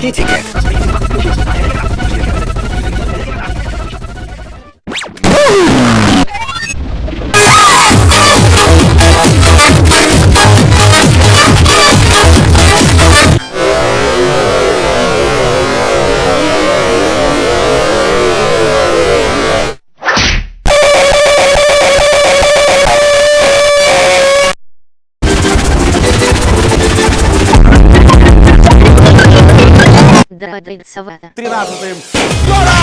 Kitty Cat. Тринадцатым. Скоро!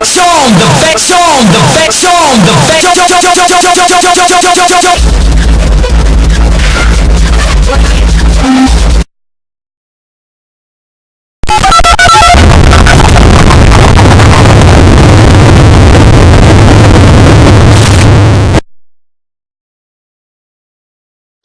Show the back, show the back, show the back, show the back.